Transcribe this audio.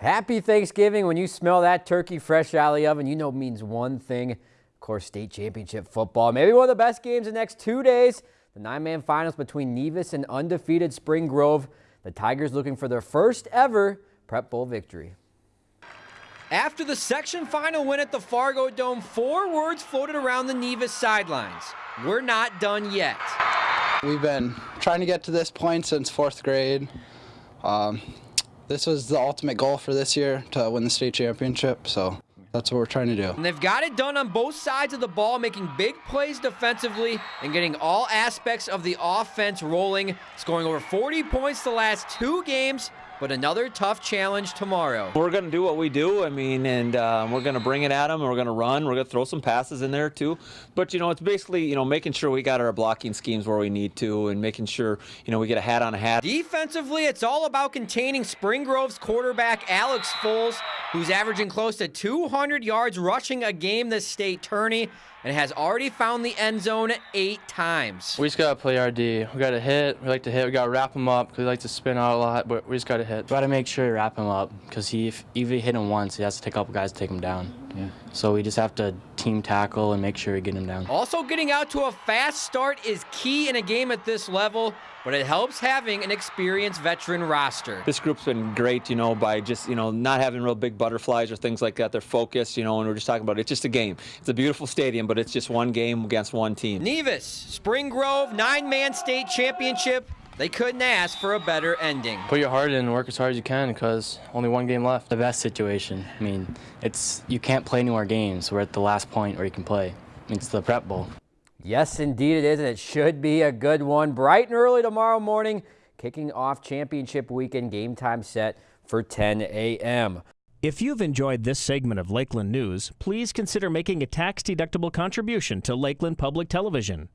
Happy Thanksgiving. When you smell that turkey fresh out of the oven, you know it means one thing. Of course, state championship football. Maybe one of the best games the next two days. The nine-man finals between Nevis and undefeated Spring Grove. The Tigers looking for their first ever Prep Bowl victory. After the section final win at the Fargo Dome, four words floated around the Nevis sidelines. We're not done yet. We've been trying to get to this point since fourth grade. Um, this was the ultimate goal for this year to win the state championship. So that's what we're trying to do. And they've got it done on both sides of the ball, making big plays defensively and getting all aspects of the offense rolling, scoring over 40 points the last two games but another tough challenge tomorrow. We're going to do what we do. I mean, and uh, we're going to bring it at them. We're going to run. We're going to throw some passes in there too. But you know, it's basically you know making sure we got our blocking schemes where we need to, and making sure you know we get a hat on a hat. Defensively, it's all about containing Spring Grove's quarterback Alex Foles, who's averaging close to 200 yards rushing a game this state tourney and has already found the end zone eight times. We just got to play our D. We got to hit. We like to hit. We got to wrap them up because we like to spin out a lot, but we just got to hit. Got to make sure to wrap him up because he, if even hit him once, he has to take a couple guys to take him down. Yeah. So we just have to team tackle and make sure we get him down. Also, getting out to a fast start is key in a game at this level but it helps having an experienced veteran roster. This group's been great, you know, by just, you know, not having real big butterflies or things like that. They're focused, you know, and we're just talking about it. It's just a game. It's a beautiful stadium, but it's just one game against one team. Nevis, Spring Grove, nine-man state championship. They couldn't ask for a better ending. Put your heart in and work as hard as you can because only one game left. The best situation. I mean, it's you can't play any more games. We're at the last point where you can play. It's the prep bowl. Yes, indeed it is, and it should be a good one. Bright and early tomorrow morning, kicking off championship weekend game time set for 10 a.m. If you've enjoyed this segment of Lakeland News, please consider making a tax-deductible contribution to Lakeland Public Television.